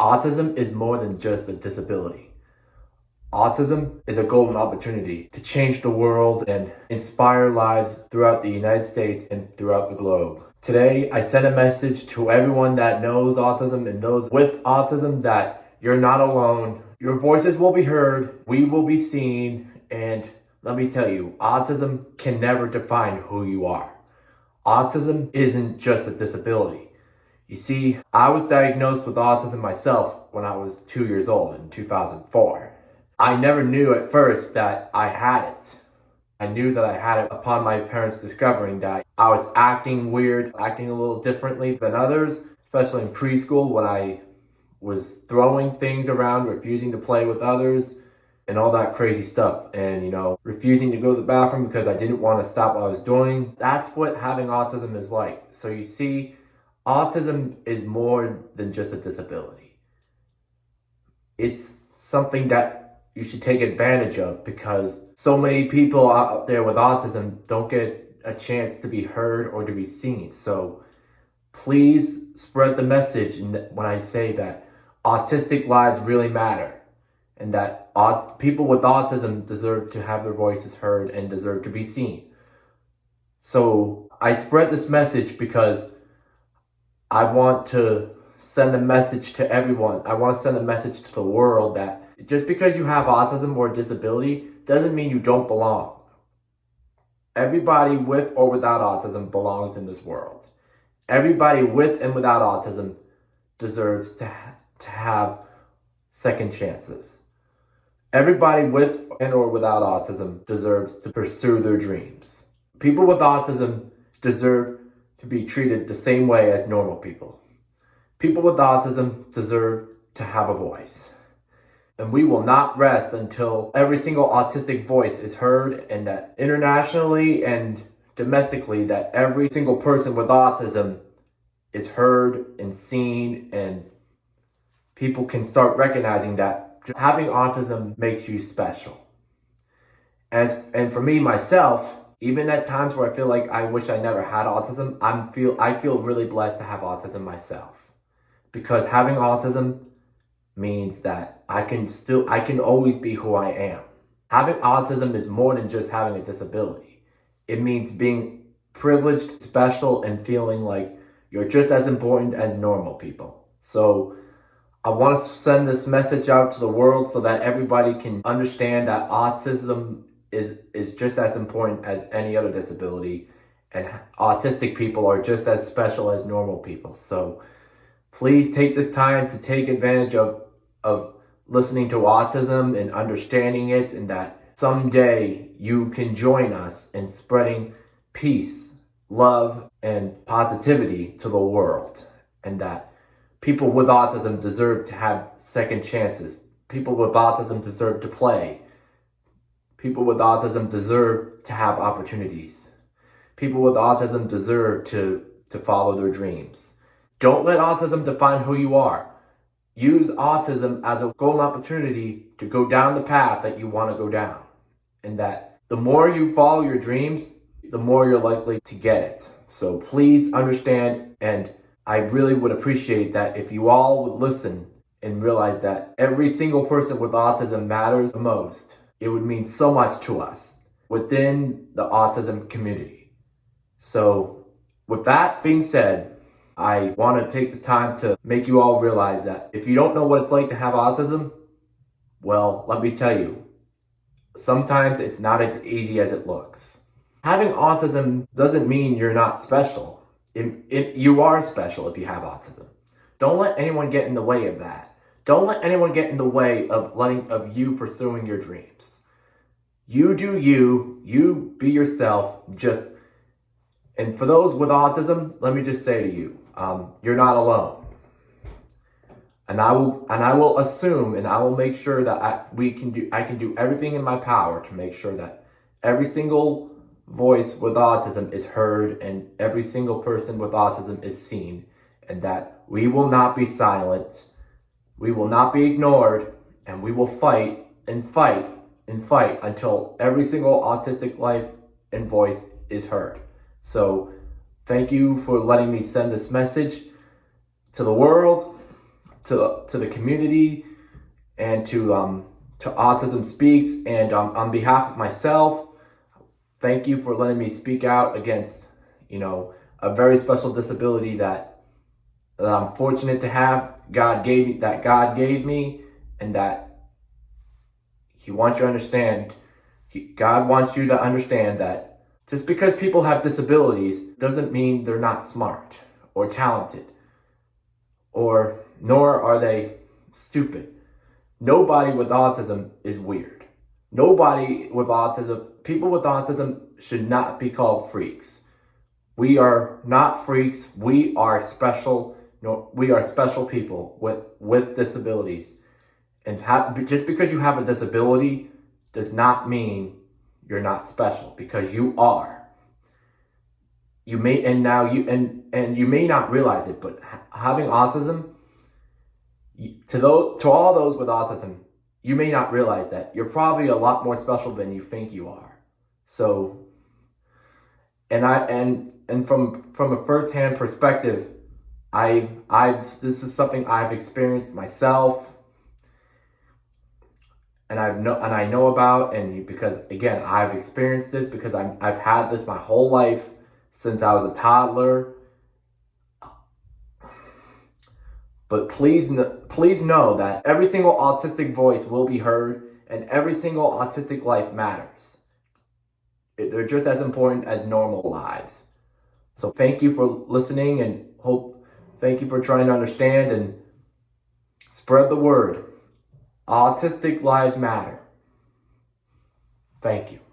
Autism is more than just a disability. Autism is a golden opportunity to change the world and inspire lives throughout the United States and throughout the globe. Today, I send a message to everyone that knows autism and those with autism that you're not alone. Your voices will be heard, we will be seen, and let me tell you, autism can never define who you are. Autism isn't just a disability. You see, I was diagnosed with autism myself when I was two years old in 2004. I never knew at first that I had it. I knew that I had it upon my parents discovering that I was acting weird, acting a little differently than others, especially in preschool when I was throwing things around, refusing to play with others, and all that crazy stuff. And, you know, refusing to go to the bathroom because I didn't want to stop what I was doing. That's what having autism is like. So you see, autism is more than just a disability. It's something that you should take advantage of because so many people out there with autism don't get a chance to be heard or to be seen. So please spread the message when I say that autistic lives really matter and that people with autism deserve to have their voices heard and deserve to be seen. So I spread this message because I want to send a message to everyone. I want to send a message to the world that just because you have autism or disability doesn't mean you don't belong. Everybody with or without autism belongs in this world. Everybody with and without autism deserves to, ha to have second chances. Everybody with and or without autism deserves to pursue their dreams. People with autism deserve to be treated the same way as normal people. People with autism deserve to have a voice. And we will not rest until every single autistic voice is heard and that internationally and domestically that every single person with autism is heard and seen and people can start recognizing that having autism makes you special. As, and for me, myself, even at times where I feel like I wish I never had autism, I'm feel, I feel really blessed to have autism myself. Because having autism means that I can still, I can always be who I am. Having autism is more than just having a disability. It means being privileged, special, and feeling like you're just as important as normal people. So I want to send this message out to the world so that everybody can understand that autism is, is just as important as any other disability and autistic people are just as special as normal people. So please take this time to take advantage of, of listening to autism and understanding it and that someday you can join us in spreading peace, love, and positivity to the world and that People with autism deserve to have second chances. People with autism deserve to play. People with autism deserve to have opportunities. People with autism deserve to, to follow their dreams. Don't let autism define who you are. Use autism as a golden opportunity to go down the path that you want to go down. And that the more you follow your dreams, the more you're likely to get it. So please understand and I really would appreciate that if you all would listen and realize that every single person with autism matters the most. It would mean so much to us within the autism community. So with that being said, I want to take this time to make you all realize that if you don't know what it's like to have autism, well, let me tell you, sometimes it's not as easy as it looks. Having autism doesn't mean you're not special. It, it, you are special if you have autism. Don't let anyone get in the way of that. Don't let anyone get in the way of letting of you pursuing your dreams. You do you, you be yourself, just and for those with autism, let me just say to you, um, you're not alone. And I will and I will assume and I will make sure that I, we can do I can do everything in my power to make sure that every single voice with autism is heard and every single person with autism is seen and that we will not be silent, we will not be ignored, and we will fight and fight and fight until every single autistic life and voice is heard. So thank you for letting me send this message to the world. to to the community and to um, to Autism Speaks. And um, on behalf of myself, thank you for letting me speak out against you know a very special disability that, that I'm fortunate to have. God gave me that God gave me, and that He wants you to understand. He, God wants you to understand that just because people have disabilities doesn't mean they're not smart or talented, or nor are they stupid. Nobody with autism is weird. Nobody with autism, people with autism should not be called freaks. We are not freaks. We are special. No, we are special people with, with disabilities. And just because you have a disability does not mean you're not special because you are. You may, and now you, and, and you may not realize it, but having autism, to those, to all those with autism, you may not realize that you're probably a lot more special than you think you are. So, and I, and, and from, from a firsthand perspective, I, I, this is something I've experienced myself and I've know and I know about and because again I've experienced this because I'm I've had this my whole life since I was a toddler. But please please know that every single autistic voice will be heard and every single autistic life matters. They're just as important as normal lives. So thank you for listening and hope thank you for trying to understand and spread the word. Autistic Lives Matter. Thank you.